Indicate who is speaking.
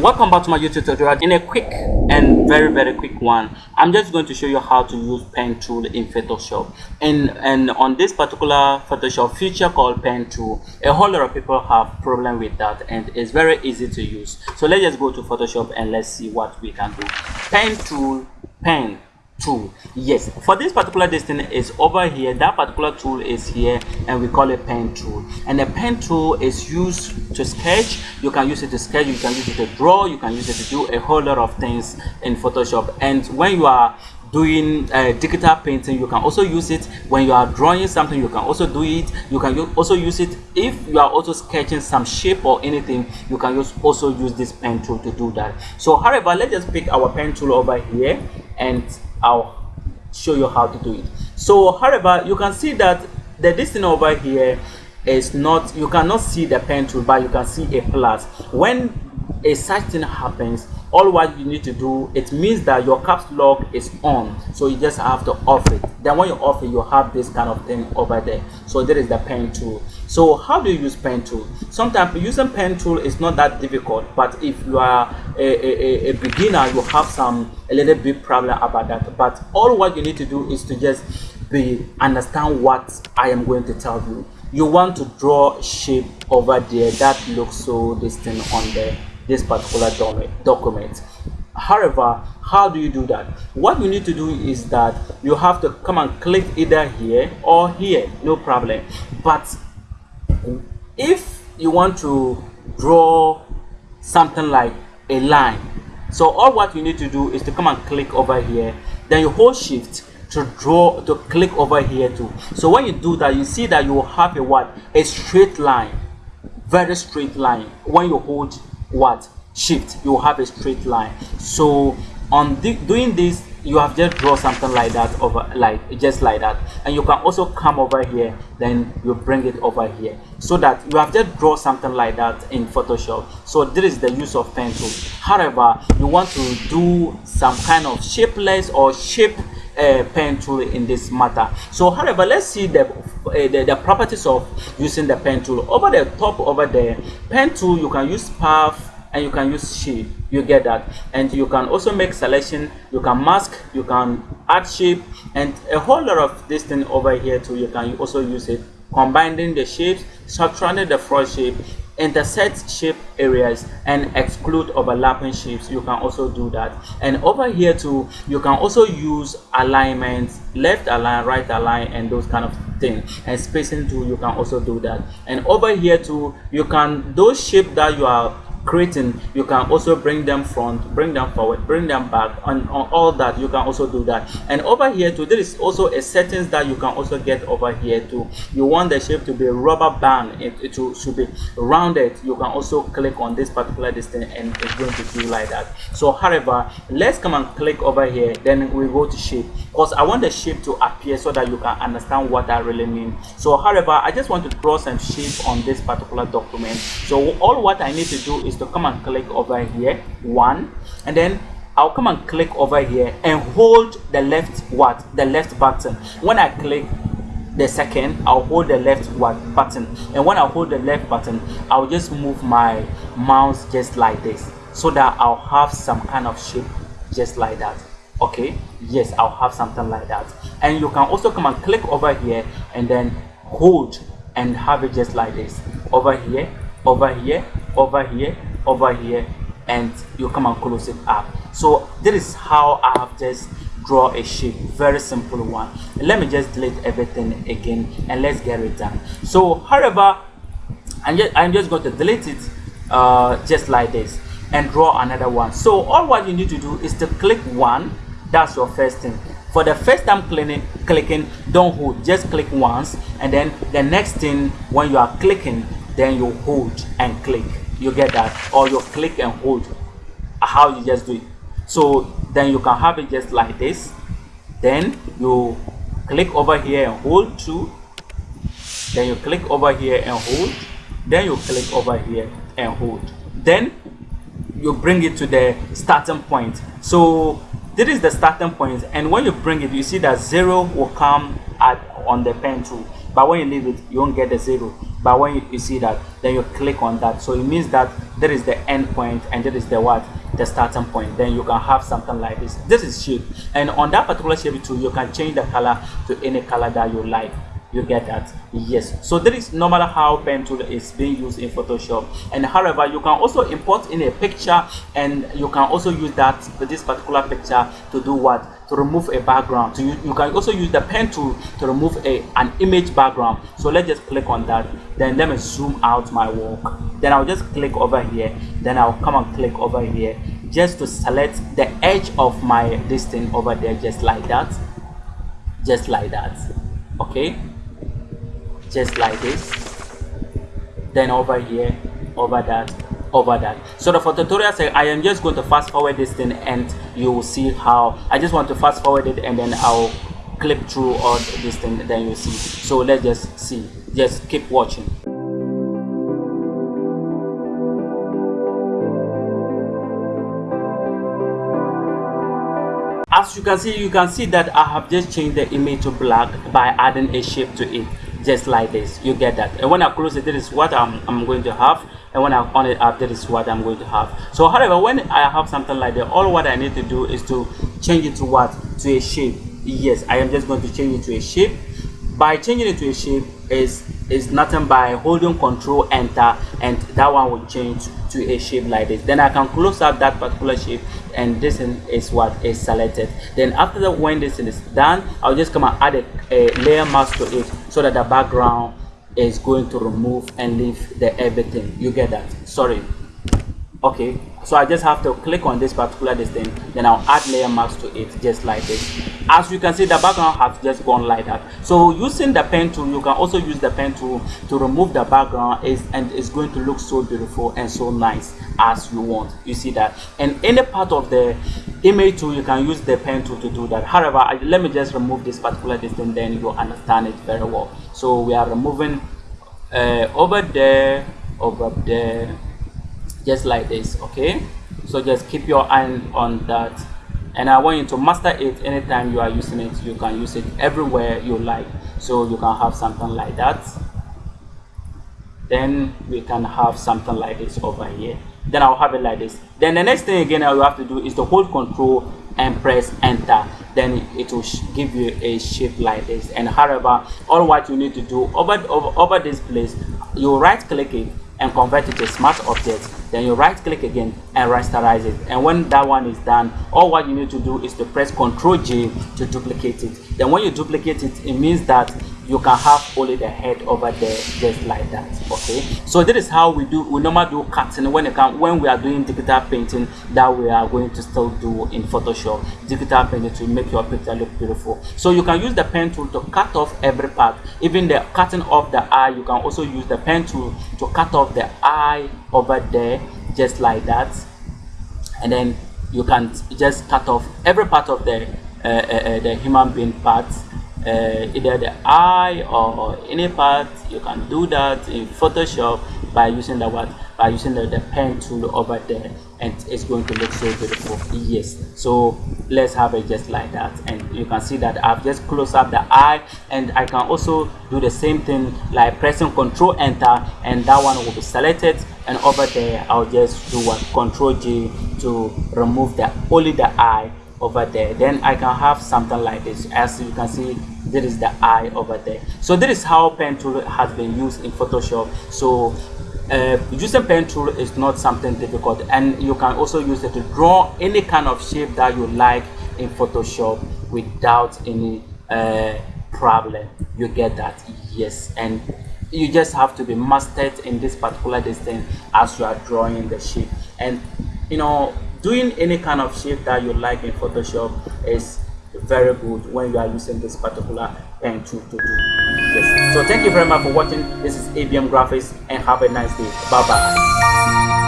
Speaker 1: welcome back to my youtube tutorial. In a quick and very very quick one. I'm just going to show you how to use pen tool in photoshop. And and on this particular photoshop feature called pen tool a whole lot of people have problem with that and it's very easy to use. So let's just go to photoshop and let's see what we can do. Pen tool pen tool. Yes for this particular distance is over here. That particular tool is here and we call it pen tool. And the pen tool is used to sketch. You can use it to sketch you can use it to draw you can use it to do a whole lot of things in photoshop. And when you are doing uh, digital painting you can also use it. When you are drawing something you can also do it. You can also use it. If you are also sketching some shape or anything you can use also use this pen tool to do that. So however let's just pick our pen tool over here and I'll show you how to do it. So however, you can see that the distance over here is not, you cannot see the pen tool, but you can see a plus. When a such thing happens, all what you need to do it means that your caps lock is on so you just have to off it then when you off it you have this kind of thing over there so there is the pen tool so how do you use pen tool? Sometimes using pen tool is not that difficult but if you are a, a, a beginner you have some a little bit problem about that. But all what you need to do is to just be understand what i am going to tell you. You want to draw shape over there that looks so distant on the this particular document. However how do you do that? What you need to do is that you have to come and click either here or here no problem. But if you want to draw something like a line so all what you need to do is to come and click over here then you hold shift to draw to click over here too. So when you do that you see that you will have a what? A straight line very straight line. When you hold what? Shift you will have a straight line. So on doing this you have just draw something like that over like just like that. And you can also come over here then you bring it over here. So that you have just draw something like that in photoshop. So this is the use of pen tool however you want to do some kind of shapeless or shape uh, pen tool in this matter. So however let's see the, uh, the, the properties of using the pen tool over the top over there pen tool you can use path and you can use shape you get that. And you can also make selection. You can mask you can add shape and a whole lot of this thing over here too you can also use it. Combining the shapes subtracting the front shape intersect shape areas and exclude overlapping shapes. You can also do that. And over here too you can also use alignments left align right align and those kind of things and spacing too you can also do that. And over here too you can those shape that you are creating you can also bring them front bring them forward bring them back and on all that you can also do that. And over here too there is also a settings that you can also get over here too. You want the shape to be rubber band it, it should be rounded. You can also click on this particular distance and it's going to do like that. So however let's come and click over here then we go to shape. Because i want the shape to appear so that you can understand what that really means so however i just want to draw some shape on this particular document. So all what i need to do is to come and click over here one and then I'll come and click over here and hold the left what? The left button. When I click the second I'll hold the left what? Button. And when I hold the left button I'll just move my mouse just like this so that I'll have some kind of shape just like that. Okay? Yes I'll have something like that. And you can also come and click over here and then hold and have it just like this. Over here over here over here over here and you come and close it up. So this is how i have just draw a shape very simple one. Let me just delete everything again and let's get it done. So however i'm just i'm just going to delete it uh, just like this and draw another one. So all what you need to do is to click one. That's your first thing. For the first time clicking clicking don't hold. Just click once and then the next thing when you are clicking then you hold and click you get that or you click and hold how you just do it. So then you can have it just like this. Then you click over here and hold two then you click over here and hold. Then you click over here and hold. Then you bring it to the starting point. So this is the starting point and when you bring it you see that zero will come at on the pen tool but when you leave it you won't get the zero but when you, you see that then you click on that. So it means that there is the end point and there is the what? The starting point. Then you can have something like this. This is shape. And on that particular shape too you can change the color to any color that you like. You get that? Yes. So that is normally how pen tool is being used in photoshop. And however you can also import in a picture and you can also use that this particular picture to do what to remove a background. So you, you can also use the pen tool to remove a an image background. So let's just click on that. Then let me zoom out my work. Then i'll just click over here. Then i'll come and click over here just to select the edge of my this thing over there just like that. Just like that. Okay? Just like this. Then over here over that over that. So the for tutorial say i am just going to fast forward this thing and you will see how i just want to fast forward it and then i'll clip through all this thing then you'll see. So let's just see. Just keep watching. As you can see you can see that i have just changed the image to black by adding a shape to it just like this. You get that. And when i close it this is what i'm, I'm going to have. And when i on it up this is what i'm going to have. So however when i have something like that all what i need to do is to change it to what? To a shape. Yes i am just going to change it to a shape. By changing it to a shape is is nothing by holding control enter and that one will change to a shape like this. Then i can close up that particular shape and this is what is selected. Then after that when this is done i'll just come and add a, a layer mask to it so that the background is going to remove and leave the everything. You get that? Sorry okay so i just have to click on this particular distance then i'll add layer mask to it just like this. As you can see the background has just gone like that. So using the pen tool you can also use the pen tool to remove the background. Is and it's going to look so beautiful and so nice as you want. You see that? And any part of the image tool you can use the pen tool to do that. However I, let me just remove this particular distance then you'll understand it very well. So we are removing uh, over there over there just like this okay? So just keep your eye on that. And I want you to master it anytime you are using it. You can use it everywhere you like. So you can have something like that. Then we can have something like this over here. Then I'll have it like this. Then the next thing again I will have to do is to hold control and press enter. Then it will give you a shape like this. And however all what you need to do over over, over this place you right click it and convert it to smart object then you right click again and rasterize it. And when that one is done all what you need to do is to press ctrl j to duplicate it. Then when you duplicate it it means that you can have only the head over there just like that okay? So this is how we do we normally do cutting when it come when we are doing digital painting that we are going to still do in photoshop. Digital painting to make your picture look beautiful. So you can use the pen tool to cut off every part. Even the cutting off the eye you can also use the pen tool to cut off the eye over there just like that. And then you can just cut off every part of the uh, uh, uh the human being parts uh, either the eye or any part you can do that in photoshop by using the what? By using the, the pen tool over there and it's going to look so beautiful. Yes. So let's have it just like that. And you can see that i've just closed up the eye and i can also do the same thing like pressing control enter and that one will be selected. And over there i'll just do what control g to remove the only the eye over there. Then i can have something like this. As you can see there is the eye over there. So this is how pen tool has been used in photoshop. So uh, using pen tool is not something difficult. And you can also use it to draw any kind of shape that you like in photoshop without any uh, problem. You get that? Yes. And you just have to be mastered in this particular distance as you are drawing the shape. And you know doing any kind of shape that you like in photoshop is very good when you are using this particular pen tool to do. This so thank you very much for watching. This is abm graphics and have a nice day. Bye bye